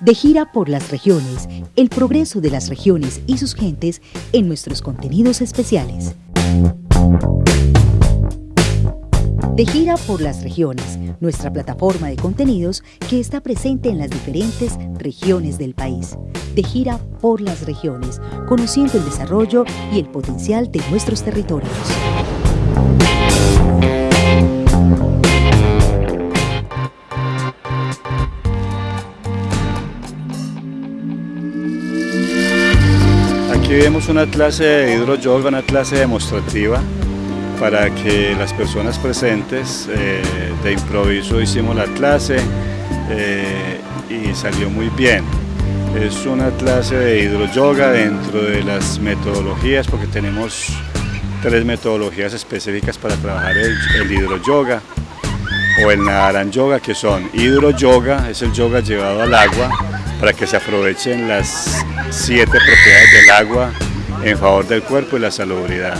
De gira por las regiones, el progreso de las regiones y sus gentes en nuestros contenidos especiales. De gira por las regiones, nuestra plataforma de contenidos que está presente en las diferentes regiones del país. De gira por las regiones, conociendo el desarrollo y el potencial de nuestros territorios. Aquí vemos una clase de hidroyoga, una clase demostrativa para que las personas presentes eh, de improviso hicimos la clase eh, y salió muy bien. Es una clase de hidroyoga dentro de las metodologías porque tenemos tres metodologías específicas para trabajar el, el hidroyoga o el nadaran yoga que son hidroyoga, es el yoga llevado al agua para que se aprovechen las siete propiedades del agua en favor del cuerpo y la salubridad.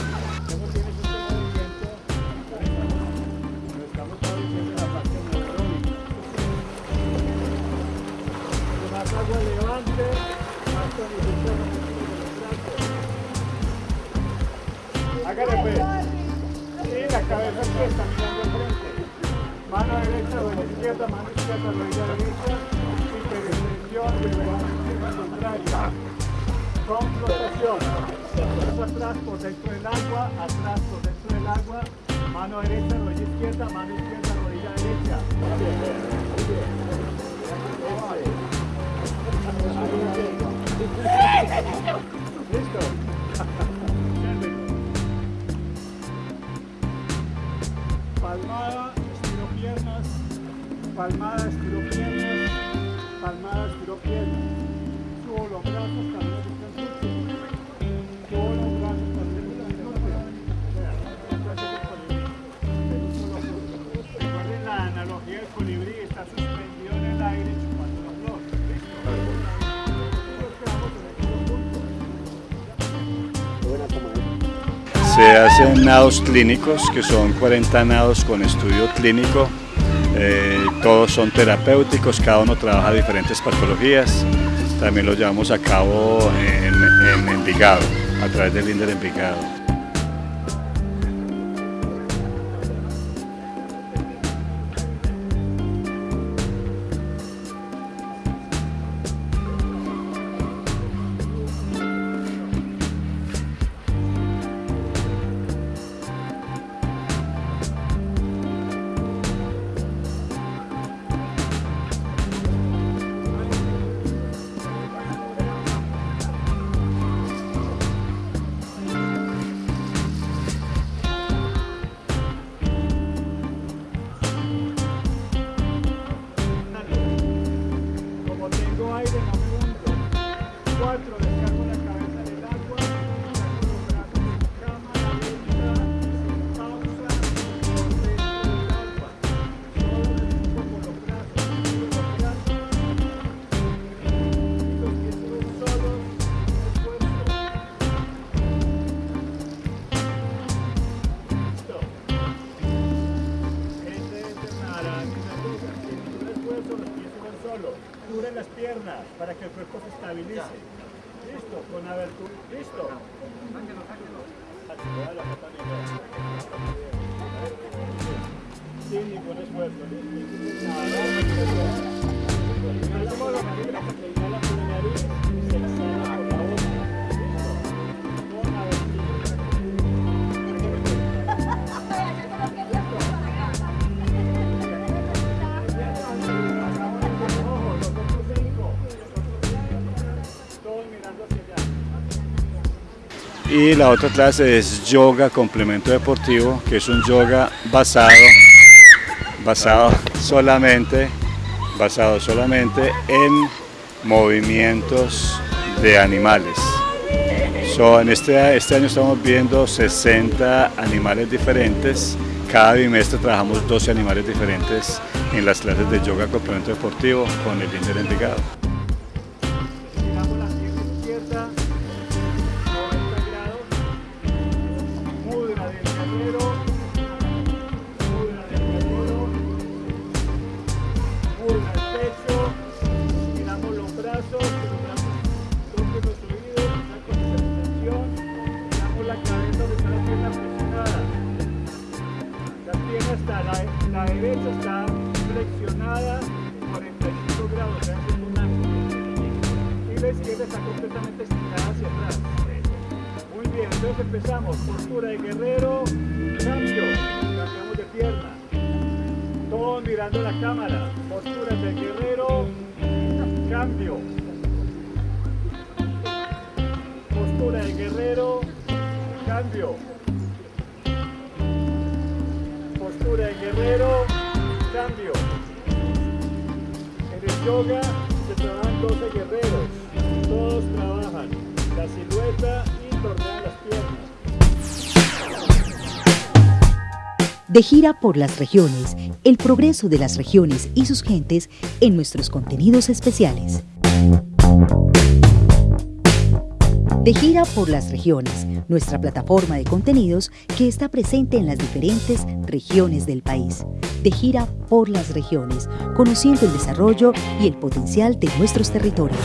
Hágale pues. La cabeza. Mano derecha, rodilla izquierda, mano izquierda, rodilla derecha. Hiperextensión, reverencia contraria. Con flotación. Paso atrás por dentro del agua, atrás por dentro del agua. Mano derecha, rodilla izquierda, mano izquierda, rodilla derecha. Palmada, estiro palmada, estiro piernas. Subo los brazos, camino de Subo los brazos, camino de Recuerden la analogía del colibrí, está suspendido en el aire chupando flor. Se hacen nados clínicos, que son 40 nados con estudio clínico. Eh, todos son terapéuticos, cada uno trabaja diferentes patologías. También lo llevamos a cabo en, en Envigado, a través del INDER Envigado. Para que el cuerpo se estabilice. Listo, con abertura. Listo. Pata libre. Sin ningún esfuerzo. Y la otra clase es yoga complemento deportivo, que es un yoga basado, basado solamente, basado solamente en movimientos de animales. En este, este año estamos viendo 60 animales diferentes. Cada bimestre trabajamos 12 animales diferentes en las clases de yoga complemento deportivo con el Inder Envigado. está, la, derecha está flexionada 45 grados, ¿verdad? es un ángulo. Y la izquierda está completamente estirada hacia atrás. Muy bien, entonces empezamos. Postura de guerrero, cambio, cambiamos de pierna. Todos mirando la cámara. Postura de guerrero, cambio. Postura de guerrero, cambio. Guerrero, cambio. En el yoga se trabajan 12 guerreros. Todos trabajan la silueta y tornean las piernas. De gira por las regiones, el progreso de las regiones y sus gentes en nuestros contenidos especiales. De gira por las regiones, nuestra plataforma de contenidos que está presente en las diferentes regiones del país. De gira por las regiones, conociendo el desarrollo y el potencial de nuestros territorios.